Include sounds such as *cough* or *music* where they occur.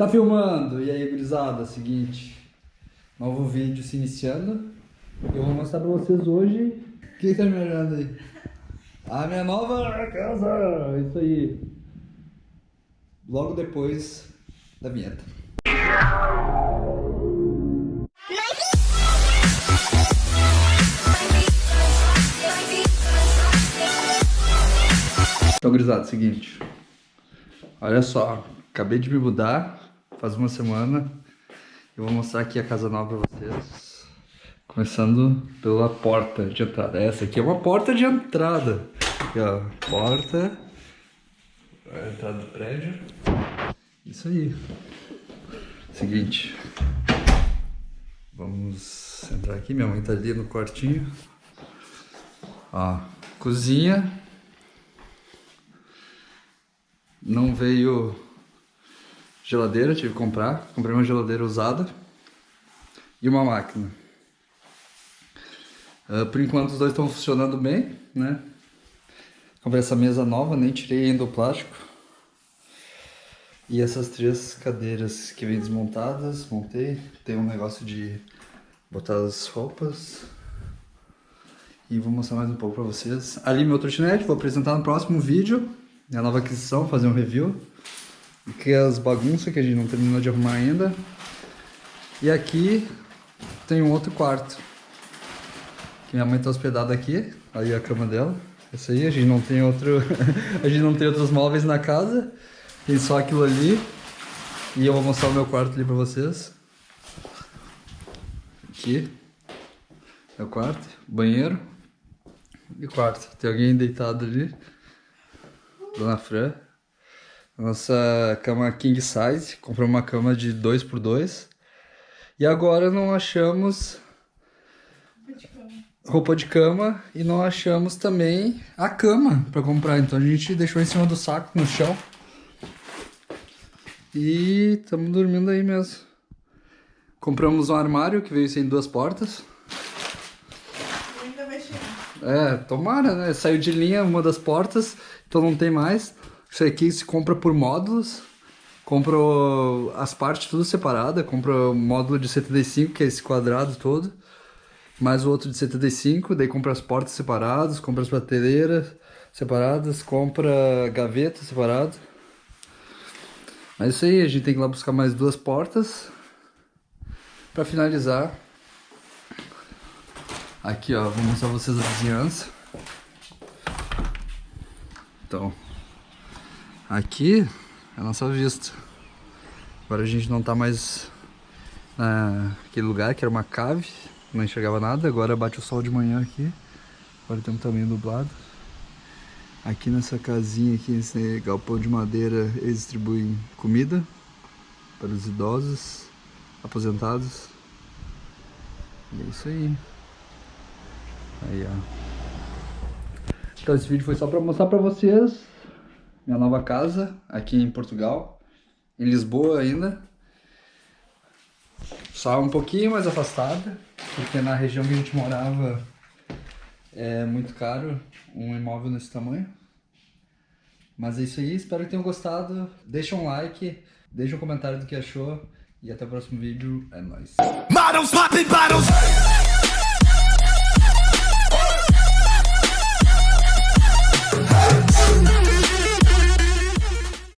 Tá filmando? E aí, gurizada, seguinte. Novo vídeo se iniciando. Eu vou mostrar pra vocês hoje. O que tá me olhando aí? A minha nova casa! Isso aí. Logo depois da vinheta. Então, gurizada, seguinte. Olha só, acabei de me mudar, faz uma semana. Eu vou mostrar aqui a casa nova pra vocês. Começando pela porta de entrada. Essa aqui é uma porta de entrada. Aqui, ó, porta. A entrada do prédio. Isso aí. Seguinte. Vamos entrar aqui. Minha mãe tá ali no quartinho. Ó, cozinha. Não veio geladeira, tive que comprar. Comprei uma geladeira usada e uma máquina. Uh, por enquanto os dois estão funcionando bem, né? Comprei essa mesa nova, nem tirei ainda o plástico. E essas três cadeiras que vêm desmontadas, montei. Tem um negócio de botar as roupas. E vou mostrar mais um pouco pra vocês. Ali meu trotinete, vou apresentar no próximo vídeo minha nova aquisição, fazer um review. É as bagunças que a gente não terminou de arrumar ainda. E aqui tem um outro quarto. Que minha mãe tá hospedada aqui. Aí a cama dela. Essa aí, a gente não tem outro. *laughs* a gente não tem outros móveis na casa. Tem só aquilo ali. E eu vou mostrar o meu quarto ali pra vocês. Aqui. É o quarto. Banheiro. E quarto. Tem alguém deitado ali. Dona Fran. Nossa cama king size. Comprou uma cama de 2 por 2 E agora não achamos roupa de cama e não achamos também a cama para comprar. Então a gente deixou em cima do saco no chão. E estamos dormindo aí mesmo. Compramos um armário que veio sem duas portas. Ainda vai chegar. É, tomara, né? Saiu de linha uma das portas então não tem mais. Isso aqui se compra por módulos. Compra as partes tudo separada. Compra o módulo de 75, que é esse quadrado todo. Mais o outro de 75. Daí compra as portas separadas. Compra as prateleiras separadas. Compra gaveta separado. Mas isso aí, a gente tem que ir lá buscar mais duas portas. Pra finalizar. Aqui ó, vou mostrar pra vocês a vizinhança. Então, aqui é a nossa vista. Agora a gente não tá mais naquele lugar que era uma cave, não enxergava nada. Agora bate o sol de manhã aqui. Agora temos também nublado. Aqui nessa casinha aqui, nesse galpão de madeira, eles distribuem comida para os idosos, aposentados. E é isso aí. Aí, ó. Então esse vídeo foi só para mostrar para vocês minha nova casa aqui em Portugal, em Lisboa ainda. Só um pouquinho mais afastada, porque na região que a gente morava é muito caro um imóvel nesse tamanho. Mas é isso aí, espero que tenham gostado. Deixa um like, deixa um comentário do que achou e até o próximo vídeo. É nóis.